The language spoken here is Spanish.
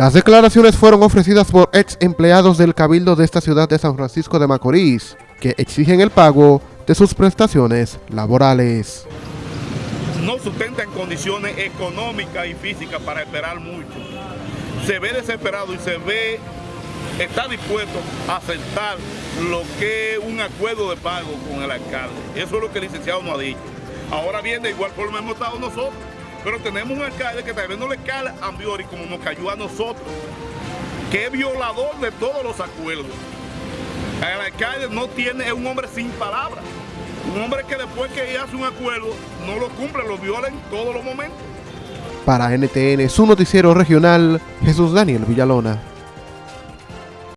Las declaraciones fueron ofrecidas por ex empleados del Cabildo de esta ciudad de San Francisco de Macorís, que exigen el pago de sus prestaciones laborales. No sustenta en condiciones económicas y físicas para esperar mucho. Se ve desesperado y se ve, está dispuesto a aceptar lo que es un acuerdo de pago con el alcalde. Eso es lo que el licenciado nos ha dicho. Ahora bien, de igual forma hemos estado nosotros, pero tenemos un alcalde que tal vez no le cala a Ambiori como nos cayó a nosotros, que es violador de todos los acuerdos. El alcalde no tiene, es un hombre sin palabras. Un hombre que después que hace un acuerdo no lo cumple, lo viola en todos los momentos. Para NTN, su noticiero regional, Jesús Daniel Villalona.